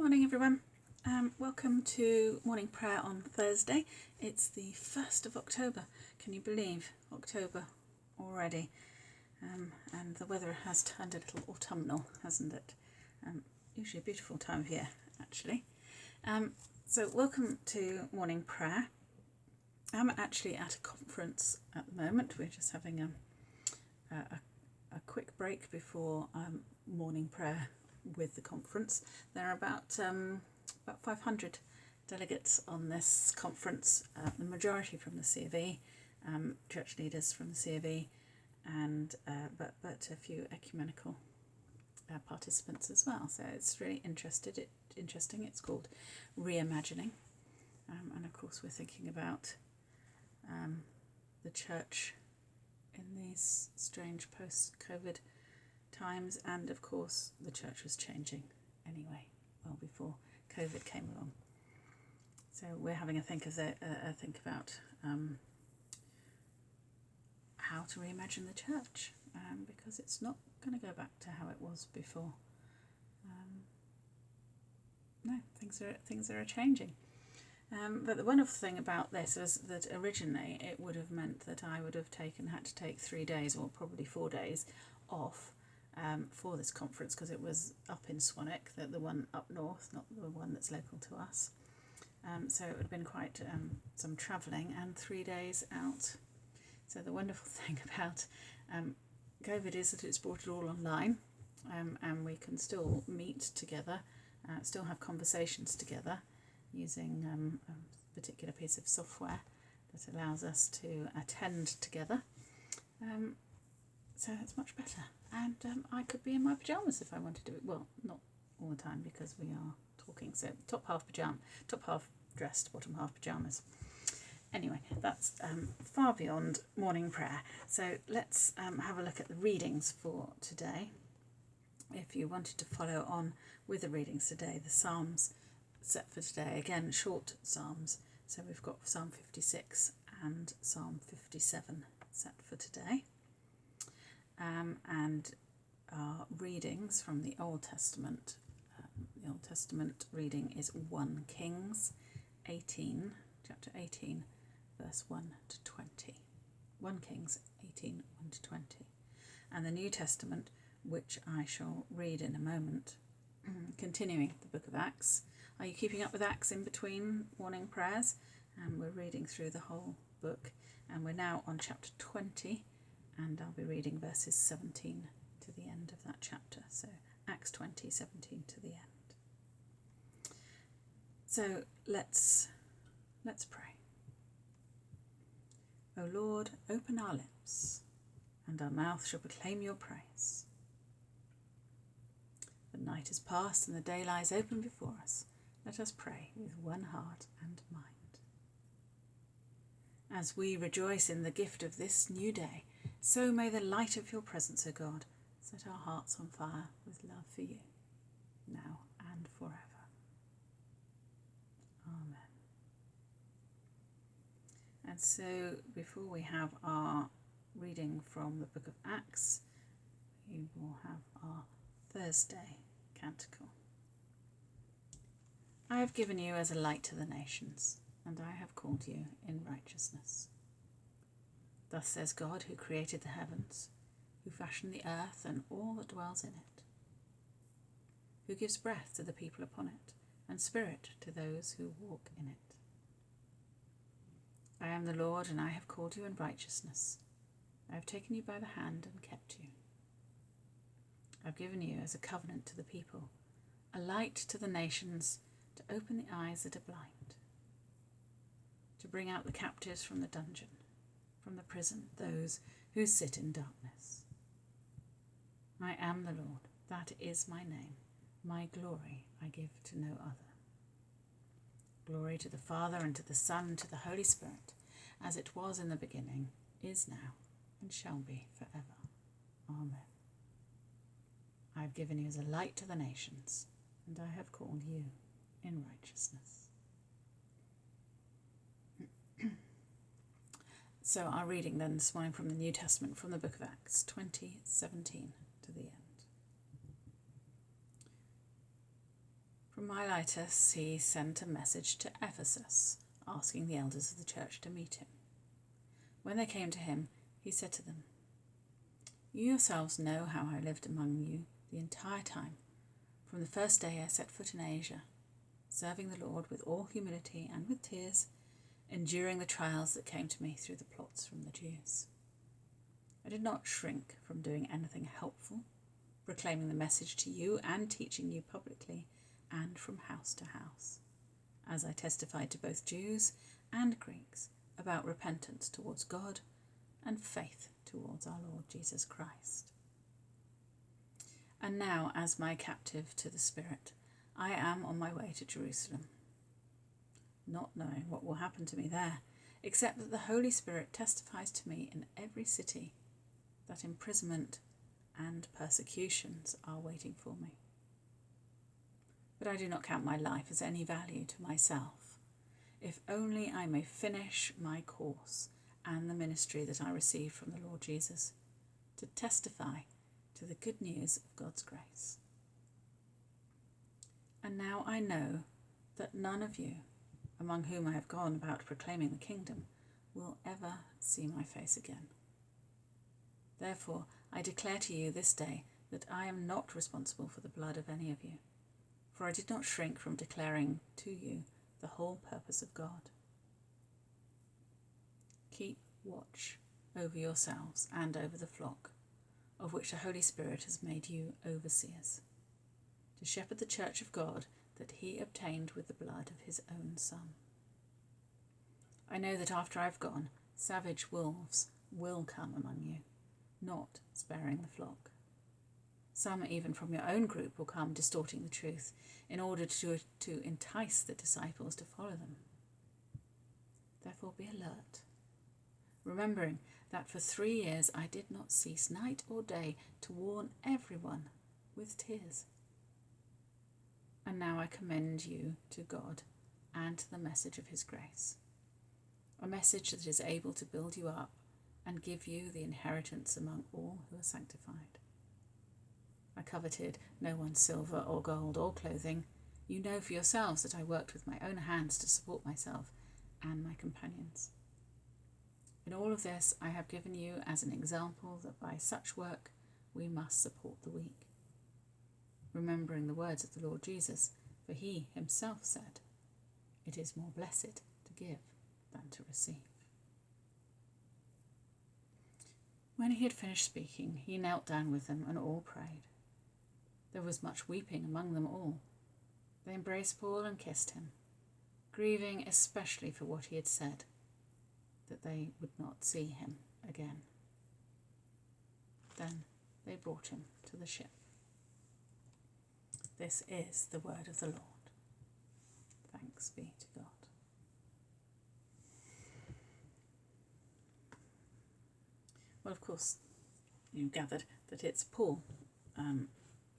morning, everyone. Um, welcome to morning prayer on Thursday. It's the 1st of October. Can you believe October already? Um, and the weather has turned a little autumnal, hasn't it? Um, usually a beautiful time of year, actually. Um, so, welcome to morning prayer. I'm actually at a conference at the moment. We're just having a, a, a quick break before um, morning prayer with the conference. There are about um, about 500 delegates on this conference, uh, the majority from the C of E, um, church leaders from the C of E, and uh, but but a few ecumenical uh, participants as well. So it's really interested. It interesting. It's called reimagining, um, and of course we're thinking about um, the church in these strange post-COVID times, and of course, the church was changing anyway, well before COVID came along. So we're having a think of the, uh, a think about um, how to reimagine the church um, because it's not going to go back to how it was before. Um, no, things are things are changing. Um, but the wonderful thing about this is that originally it would have meant that I would have taken had to take three days or probably four days off um, for this conference because it was up in Swanwick, the, the one up north, not the one that's local to us. Um, so it would have been quite um, some travelling and three days out. So the wonderful thing about um, COVID is that it's brought it all online um, and we can still meet together, uh, still have conversations together using um, a particular piece of software that allows us to attend together. So it's much better and um, I could be in my pyjamas if I wanted to. Do it. Well, not all the time because we are talking. So top half pajama, top half dressed, bottom half pyjamas. Anyway, that's um, far beyond morning prayer. So let's um, have a look at the readings for today. If you wanted to follow on with the readings today, the Psalms set for today, again, short Psalms. So we've got Psalm 56 and Psalm 57 set for today um, and our readings from the Old Testament. Um, the Old Testament reading is 1 Kings 18, chapter 18, verse 1 to 20. 1 Kings 18, 1 to 20. And the New Testament, which I shall read in a moment, continuing the book of Acts. Are you keeping up with Acts in between morning prayers? And we're reading through the whole book, and we're now on chapter 20 and I'll be reading verses 17 to the end of that chapter. So Acts 20, 17 to the end. So let's let's pray. O Lord, open our lips, and our mouth shall proclaim your praise. The night is past and the day lies open before us. Let us pray with one heart and mind. As we rejoice in the gift of this new day, so may the light of your presence, O God, set our hearts on fire with love for you, now and forever. Amen. And so, before we have our reading from the book of Acts, we will have our Thursday canticle. I have given you as a light to the nations, and I have called you in righteousness. Thus says God, who created the heavens, who fashioned the earth and all that dwells in it, who gives breath to the people upon it, and spirit to those who walk in it. I am the Lord, and I have called you in righteousness. I have taken you by the hand and kept you. I have given you as a covenant to the people, a light to the nations, to open the eyes that are blind, to bring out the captives from the dungeon from the prison those who sit in darkness. I am the Lord, that is my name. My glory I give to no other. Glory to the Father, and to the Son, and to the Holy Spirit, as it was in the beginning, is now, and shall be forever. Amen. I have given you as a light to the nations, and I have called you in righteousness. So our reading then this morning from the New Testament, from the book of Acts 2017 to the end. From Miletus, he sent a message to Ephesus, asking the elders of the church to meet him. When they came to him, he said to them, You yourselves know how I lived among you the entire time, from the first day I set foot in Asia, serving the Lord with all humility and with tears, enduring the trials that came to me through the plots from the Jews. I did not shrink from doing anything helpful, proclaiming the message to you and teaching you publicly and from house to house, as I testified to both Jews and Greeks about repentance towards God and faith towards our Lord Jesus Christ. And now, as my captive to the Spirit, I am on my way to Jerusalem, not knowing what will happen to me there, except that the Holy Spirit testifies to me in every city that imprisonment and persecutions are waiting for me but I do not count my life as any value to myself, if only I may finish my course and the ministry that I received from the Lord Jesus, to testify to the good news of God's grace. And now I know that none of you, among whom I have gone about proclaiming the kingdom, will ever see my face again. Therefore, I declare to you this day that I am not responsible for the blood of any of you for I did not shrink from declaring to you the whole purpose of God. Keep watch over yourselves and over the flock, of which the Holy Spirit has made you overseers, to shepherd the church of God that he obtained with the blood of his own Son. I know that after I've gone, savage wolves will come among you, not sparing the flock. Some, even from your own group, will come distorting the truth in order to, to entice the disciples to follow them. Therefore, be alert, remembering that for three years I did not cease night or day to warn everyone with tears. And now I commend you to God and to the message of His grace, a message that is able to build you up and give you the inheritance among all who are sanctified. I coveted no one's silver or gold or clothing. You know for yourselves that I worked with my own hands to support myself and my companions. In all of this, I have given you as an example that by such work we must support the weak. Remembering the words of the Lord Jesus, for he himself said, It is more blessed to give than to receive. When he had finished speaking, he knelt down with them and all prayed. There was much weeping among them all. They embraced Paul and kissed him, grieving especially for what he had said, that they would not see him again. Then they brought him to the ship. This is the word of the Lord. Thanks be to God. Well, of course, you gathered that it's Paul um,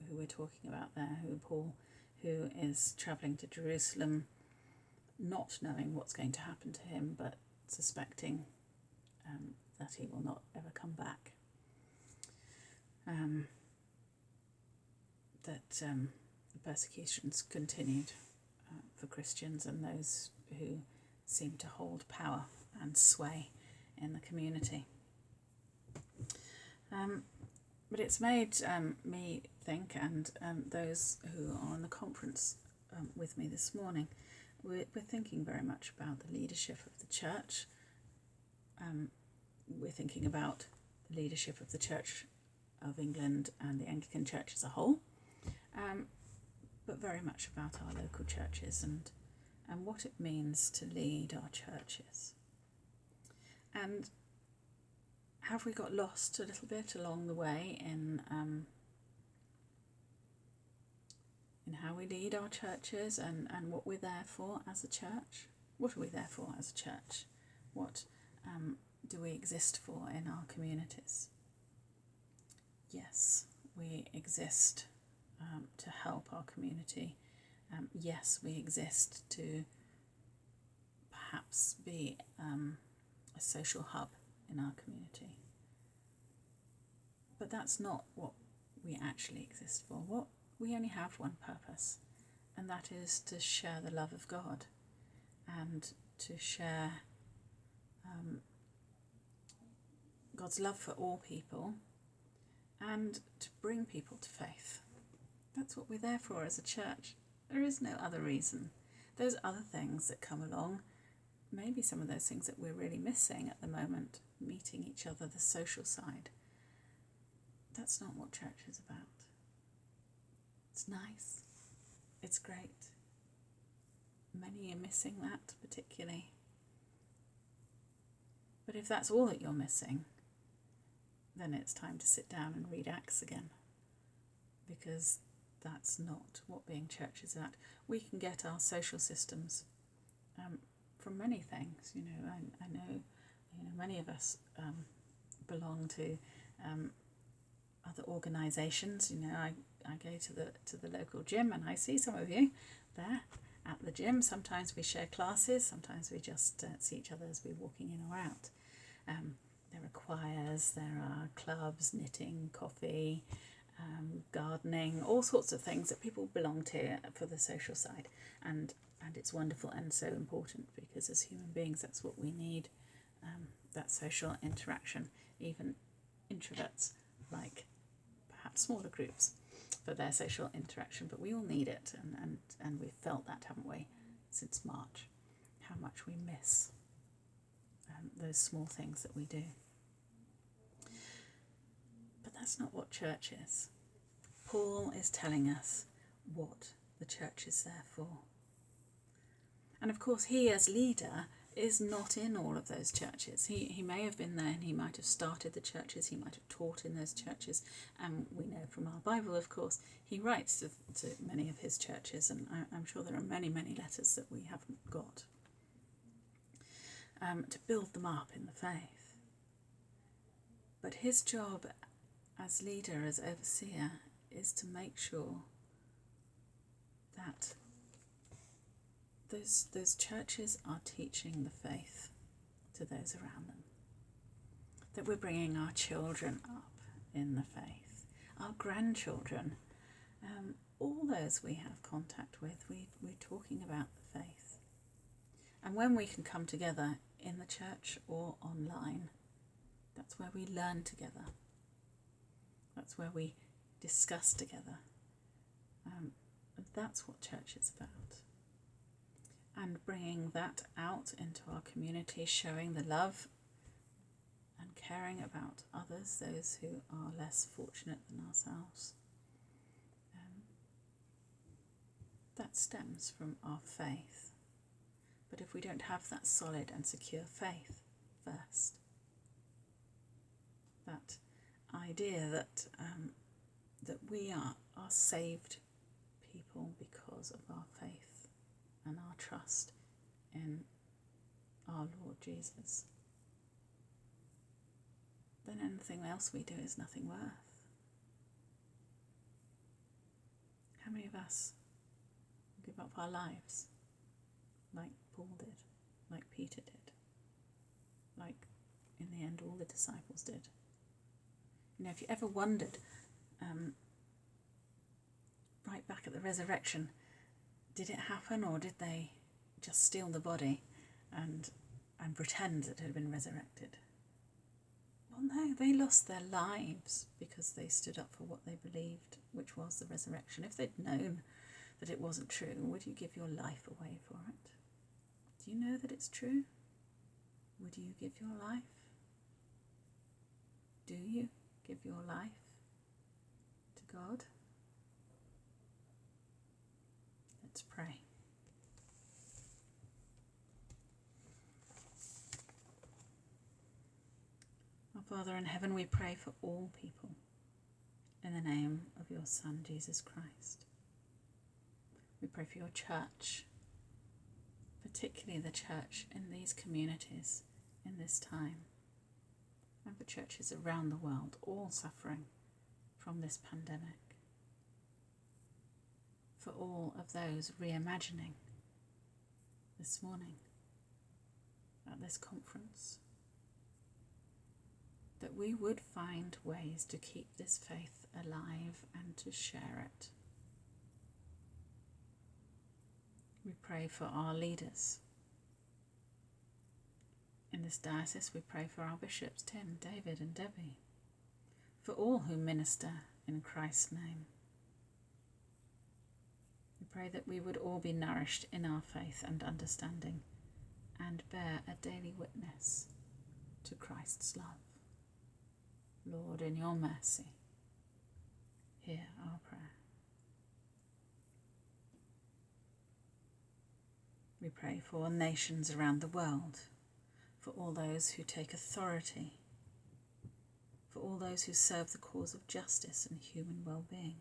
who we're talking about there, who Paul, who is travelling to Jerusalem, not knowing what's going to happen to him, but suspecting um, that he will not ever come back. Um, that um, persecutions continued uh, for Christians and those who seem to hold power and sway in the community. Um, but it's made um, me think, and um, those who are on the conference um, with me this morning, we're, we're, thinking very much about the leadership of the church. Um, we're thinking about the leadership of the Church of England and the Anglican Church as a whole, um, but very much about our local churches and, and what it means to lead our churches. And have we got lost a little bit along the way in um, in how we lead our churches and, and what we're there for as a church. What are we there for as a church? What um, do we exist for in our communities? Yes, we exist um, to help our community. Um, yes, we exist to perhaps be um, a social hub in our community. But that's not what we actually exist for. What we only have one purpose, and that is to share the love of God and to share um, God's love for all people and to bring people to faith. That's what we're there for as a church. There is no other reason. Those other things that come along, maybe some of those things that we're really missing at the moment, meeting each other, the social side, that's not what church is about. It's nice, it's great. Many are missing that particularly. But if that's all that you're missing, then it's time to sit down and read Acts again. Because that's not what being church is about. We can get our social systems um, from many things. You know, I, I know, you know, many of us um, belong to um, other organisations. You know, I, I go to the to the local gym and I see some of you there at the gym. Sometimes we share classes. Sometimes we just uh, see each other as we're walking in or out. Um, there are choirs, there are clubs, knitting, coffee, um, gardening, all sorts of things that people belong to for the social side. And, and it's wonderful and so important because as human beings, that's what we need um, that social interaction. Even introverts like perhaps smaller groups for their social interaction, but we all need it. And, and, and we've felt that, haven't we, since March, how much we miss um, those small things that we do. That's not what church is. Paul is telling us what the church is there for. And of course, he as leader is not in all of those churches. He, he may have been there and he might have started the churches, he might have taught in those churches. And we know from our Bible, of course, he writes to, to many of his churches, and I, am sure there are many, many letters that we haven't got um, to build them up in the faith. But his job as leader, as overseer, is to make sure that those, those churches are teaching the faith to those around them. That we're bringing our children up in the faith, our grandchildren, um, all those we have contact with, we, we're talking about the faith. And when we can come together in the church or online, that's where we learn together. That's where we discuss together. Um, that's what church is about. And bringing that out into our community, showing the love and caring about others, those who are less fortunate than ourselves. Um, that stems from our faith. But if we don't have that solid and secure faith first, that idea that um, that we are, are saved people because of our faith and our trust in our Lord Jesus, then anything else we do is nothing worth. How many of us give up our lives like Paul did, like Peter did, like in the end all the disciples did? You know, if you ever wondered, um, right back at the resurrection, did it happen or did they just steal the body and and pretend that it had been resurrected? Well, no, they lost their lives because they stood up for what they believed, which was the resurrection. If they'd known that it wasn't true, would you give your life away for it? Do you know that it's true? Would you give your life? Do you? Give your life to God? Let's pray. Our Father in heaven, we pray for all people in the name of your Son, Jesus Christ. We pray for your church, particularly the church in these communities in this time and for churches around the world, all suffering from this pandemic. For all of those reimagining this morning at this conference, that we would find ways to keep this faith alive and to share it. We pray for our leaders. In this diocese, we pray for our bishops, Tim, David, and Debbie, for all who minister in Christ's name. We pray that we would all be nourished in our faith and understanding and bear a daily witness to Christ's love. Lord, in your mercy, hear our prayer. We pray for nations around the world, for all those who take authority, for all those who serve the cause of justice and human well being.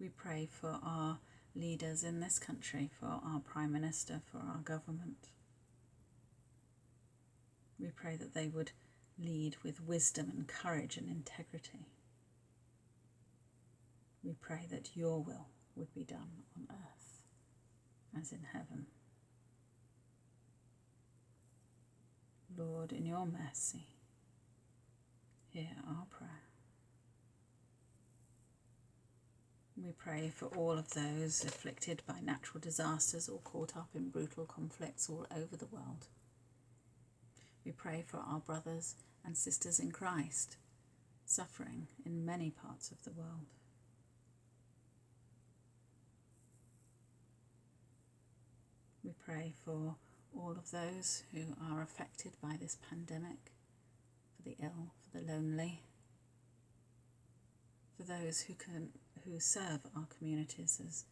We pray for our leaders in this country, for our Prime Minister, for our government. We pray that they would lead with wisdom and courage and integrity. We pray that your will would be done on earth as in heaven. Lord, in your mercy, hear our prayer. We pray for all of those afflicted by natural disasters or caught up in brutal conflicts all over the world. We pray for our brothers and sisters in Christ suffering in many parts of the world. We pray for all of those who are affected by this pandemic, for the ill, for the lonely, for those who can who serve our communities as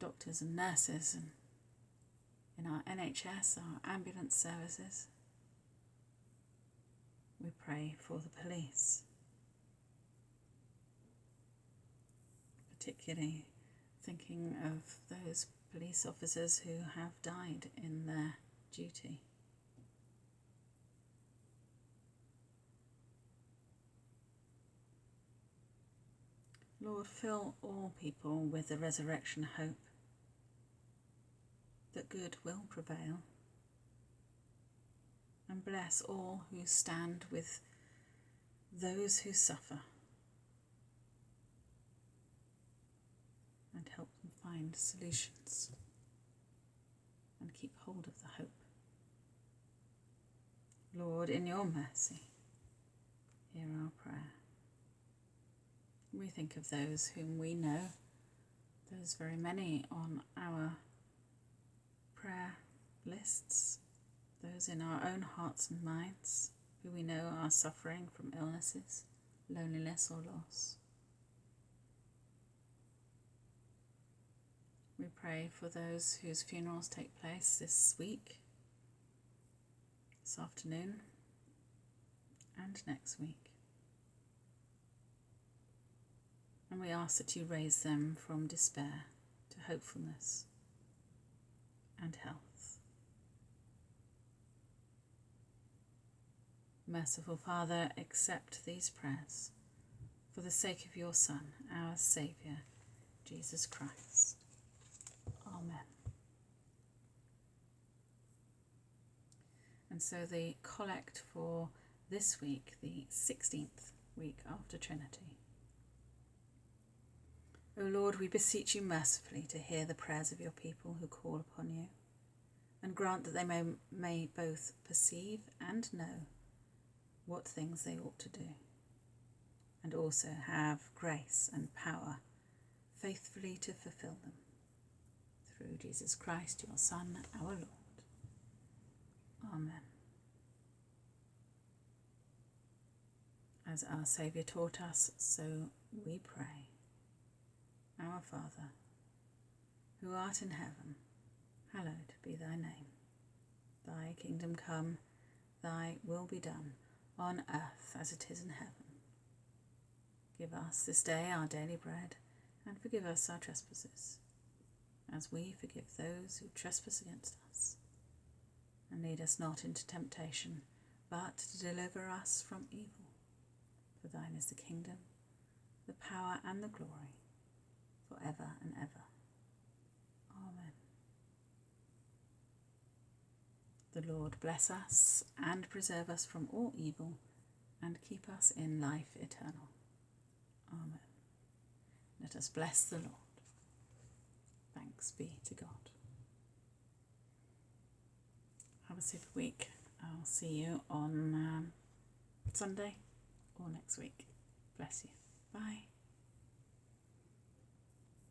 doctors and nurses and in our NHS, our ambulance services. We pray for the police, particularly thinking of those police officers who have died in their duty. Lord, fill all people with the resurrection hope that good will prevail, and bless all who stand with those who suffer, and help them find solutions and keep hold of the hope. Lord, in your mercy, hear our prayer. We think of those whom we know, there's very many on our prayer lists, those in our own hearts and minds who we know are suffering from illnesses, loneliness, or loss. We pray for those whose funerals take place this week, this afternoon, and next week. and we ask that you raise them from despair to hopefulness and health. Merciful Father, accept these prayers for the sake of your Son, our Saviour, Jesus Christ. Amen. And so the collect for this week, the 16th week after Trinity, O Lord, we beseech you mercifully to hear the prayers of your people who call upon you, and grant that they may, may both perceive and know what things they ought to do, and also have grace and power faithfully to fulfill them. Through Jesus Christ, your Son, our Lord. Amen. As our Saviour taught us, so we pray. Our Father, who art in heaven, hallowed be thy name. Thy kingdom come, thy will be done, on earth as it is in heaven. Give us this day our daily bread, and forgive us our trespasses, as we forgive those who trespass against us. And lead us not into temptation, but to deliver us from evil. For thine is the kingdom, the power, and the glory forever and ever. Amen. The Lord bless us and preserve us from all evil and keep us in life eternal. Amen. Let us bless the Lord. Thanks be to God. Have a super week. I'll see you on um, Sunday or next week. Bless you. Bye.